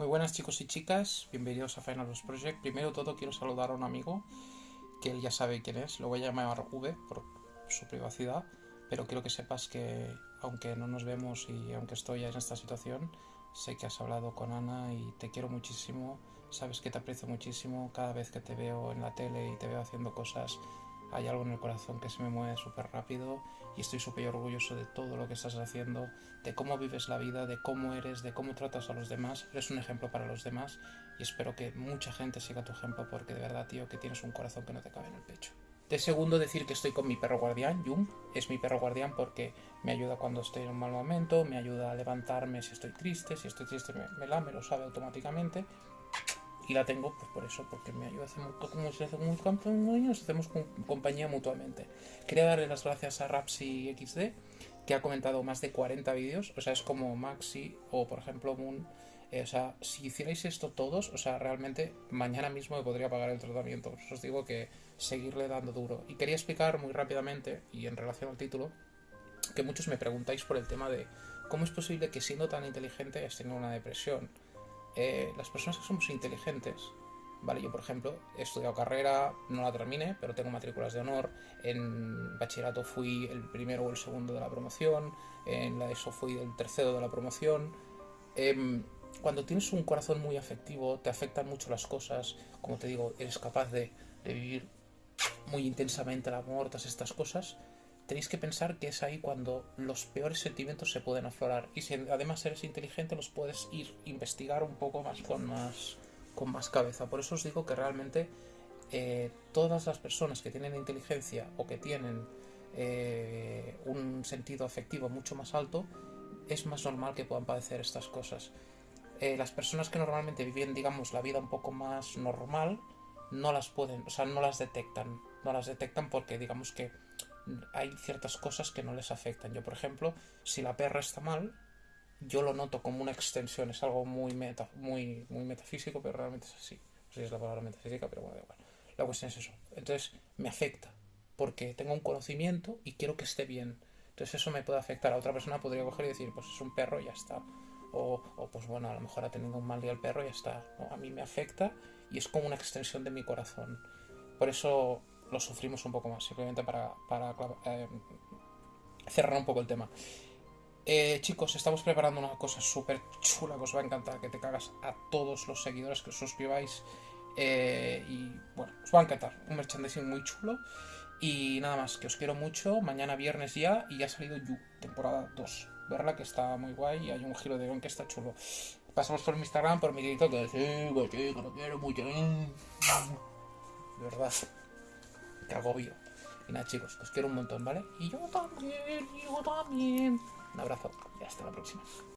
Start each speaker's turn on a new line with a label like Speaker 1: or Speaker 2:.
Speaker 1: Muy buenas chicos y chicas, bienvenidos a Final Boss Project. Primero todo quiero saludar a un amigo que él ya sabe quién es, lo voy a llamar V por su privacidad, pero quiero que sepas que aunque no nos vemos y aunque estoy en esta situación, sé que has hablado con Ana y te quiero muchísimo, sabes que te aprecio muchísimo. Cada vez que te veo en la tele y te veo haciendo cosas hay algo en el corazón que se me mueve súper rápido y estoy súper orgulloso de todo lo que estás haciendo, de cómo vives la vida, de cómo eres, de cómo tratas a los demás. Eres un ejemplo para los demás y espero que mucha gente siga tu ejemplo porque de verdad, tío, que tienes un corazón que no te cabe en el pecho. De segundo, decir que estoy con mi perro guardián, Jung. Es mi perro guardián porque me ayuda cuando estoy en un mal momento, me ayuda a levantarme si estoy triste, si estoy triste me, me lo sabe automáticamente y la tengo pues por eso, porque me ayuda, hacemos, como si hacemos años, hacemos compañía mutuamente. Quería darle las gracias a Rapsi XD, que ha comentado más de 40 vídeos, o sea, es como Maxi o por ejemplo Moon. Eh, o sea, si hicierais esto todos, o sea, realmente mañana mismo me podría pagar el tratamiento. Os digo que seguirle dando duro. Y quería explicar muy rápidamente, y en relación al título, que muchos me preguntáis por el tema de cómo es posible que siendo tan inteligente hayas tenido una depresión. Eh, las personas que somos inteligentes, ¿vale? Yo, por ejemplo, he estudiado carrera, no la terminé, pero tengo matrículas de honor. En bachillerato fui el primero o el segundo de la promoción. En la ESO fui el tercero de la promoción. Em, cuando tienes un corazón muy afectivo, te afectan mucho las cosas. Como te digo, eres capaz de, de vivir muy intensamente el amor, todas estas cosas tenéis que pensar que es ahí cuando los peores sentimientos se pueden aflorar. Y si además eres inteligente, los puedes ir investigar un poco más con más, con más cabeza. Por eso os digo que realmente eh, todas las personas que tienen inteligencia o que tienen eh, un sentido afectivo mucho más alto, es más normal que puedan padecer estas cosas. Eh, las personas que normalmente viven, digamos, la vida un poco más normal, no las pueden, o sea, no las detectan. No las detectan porque, digamos que hay ciertas cosas que no les afectan. Yo, por ejemplo, si la perra está mal, yo lo noto como una extensión, es algo muy, meta, muy, metafísico, pero realmente es así. No sé si es la palabra metafísica, pero bueno, da igual. La cuestión es eso. Entonces, me afecta, porque tengo un conocimiento y quiero que esté bien. Entonces, eso me puede afectar. A otra persona podría coger y decir, pues es un perro y ya está. O, pues bueno, a lo mejor ha tenido un mal día el perro y ya está. a mí me afecta y es como una extensión de mi corazón. Por eso lo sufrimos un poco más, simplemente para, eh, cerrar un poco el tema. Eh, chicos, estamos preparando una cosa súper chula que os va a encantar, que te cagas a todos los seguidores que os suscribáis. Eh, y bueno, os va a encantar. Un merchandising muy chulo. Y nada más, que os quiero mucho. Mañana viernes ya y ya ha salido You, temporada 2. Verla que está muy guay y hay un giro de guion que está chulo. Pasamos por mi Instagram, por mi grito, que sí, que lo quiero mucho. De verdad que agobio. Y nada, chicos, os quiero un montón, ¿vale? Y yo también, yo también. Un abrazo y hasta la próxima.